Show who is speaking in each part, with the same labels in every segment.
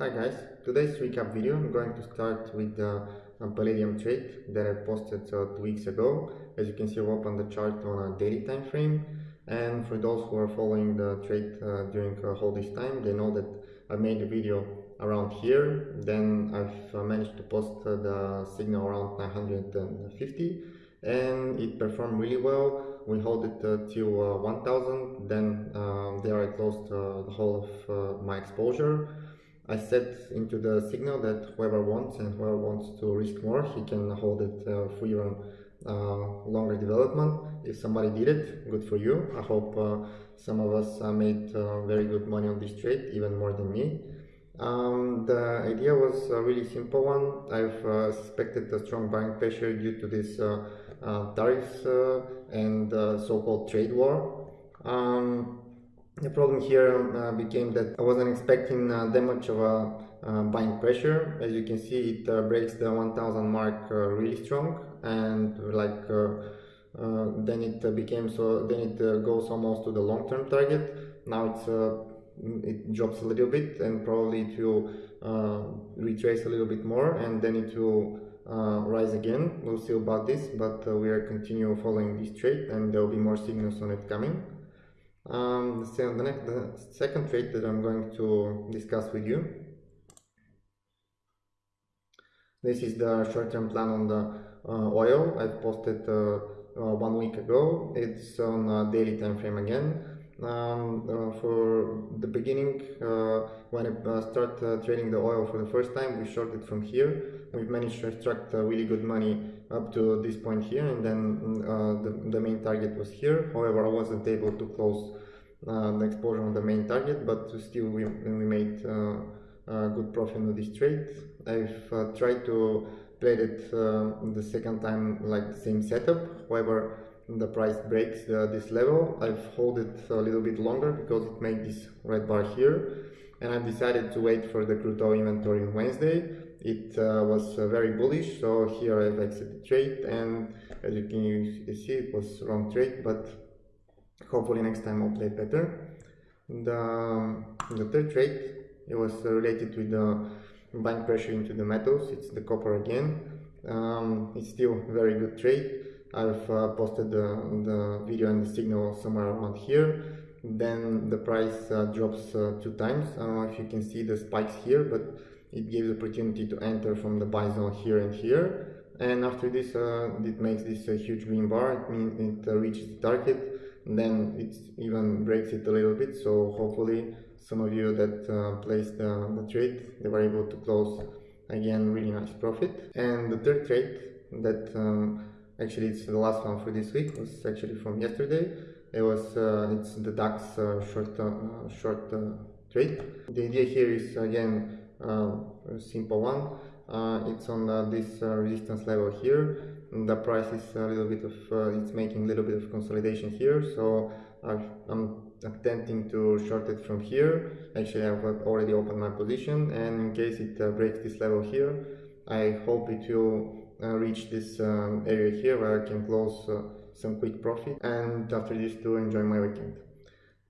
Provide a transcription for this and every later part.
Speaker 1: Hi guys, today's recap video I'm going to start with the uh, Palladium trade that I posted uh, two weeks ago. As you can see I've opened the chart on a daily time frame. And for those who are following the trade uh, during uh, all this time they know that I made a video around here. Then I've uh, managed to post uh, the signal around 950 and it performed really well. We hold it till uh, 1000 then um, there I closed the whole of my exposure I set into the signal that whoever wants and whoever wants to risk more, he can hold it uh, for even uh, longer development. If somebody did it, good for you. I hope uh, some of us uh, made uh, very good money on this trade, even more than me. Um, the idea was a really simple one. I've uh, suspected a strong buying pressure due to this tariffs and so-called trade war. Um, the problem here uh, became that I wasn't expecting uh, that much of a uh, buying pressure. As you can see, it uh, breaks the 1000 mark uh, really strong and like uh, then it became so then it goes almost to the long-term target. Now it's it drops a little bit and probably it will retrace a little bit more and then it will rise again. We'll see about this, but we are continue following this trade and there will be more signals on it coming. Um, so the, next, the second trade that I'm going to discuss with you. This is the short-term plan on the uh, oil. I've posted uh, uh, one week ago. It's on a daily time frame again. Um, uh, for the beginning, uh, when I uh, start trading the oil for the first time, we shorted from here. We've managed to extract really good money up to this point here, and then the, the main target was here. However, I wasn't able to close uh, the exposure on the main target, but still we, we made uh, good profit on this trade. I've uh, tried to play it the second time like the same setup, however the price breaks this level. I've hold it a little bit longer because it made this red bar here and I've decided to wait for the crude oil inventory on Wednesday. It uh, was uh, very bullish, so here I've exited trade and as you can see it was wrong trade, but hopefully next time I'll play better. The, um, the third trade, it was related with the buying pressure into the metals, it's the copper again. Um, it's still very good trade. I've uh, posted the, the video and the signal somewhere around here. Then the price uh, drops uh, two times. I don't know if you can see the spikes here, but it gives opportunity to enter from the buy zone here and here. And after this, uh, it makes this a huge green bar. It means it uh, reaches the target then it even breaks it a little bit so hopefully some of you that uh, placed the, the trade they were able to close again really nice profit and the third trade that um, actually it's the last one for this week. It was actually from yesterday. It was uh, it's the DAX uh, short uh, short uh, trade. The idea here is again a simple one. It's on this resistance level here. The price is a little bit of it's making a little bit of consolidation here. So i am attempting to short it from here. Actually I've already opened my position. And in case it uh, breaks this level here I hope it will reach this um, area here where I can close uh, some quick profit and after this to enjoy my weekend.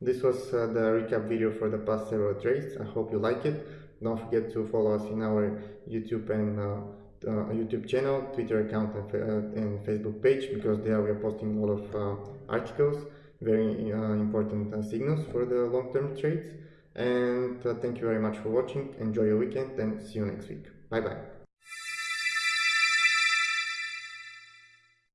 Speaker 1: This was uh, the recap video for the past several trades. I hope you like it. Don't forget to follow us in our YouTube and uh, uh, YouTube channel, Twitter account and, uh, and, Facebook page because there we are posting a lot of uh, articles, very uh, important uh, signals for the long-term trades. And uh, thank you very much for watching. Enjoy your weekend and see you next week. Bye bye.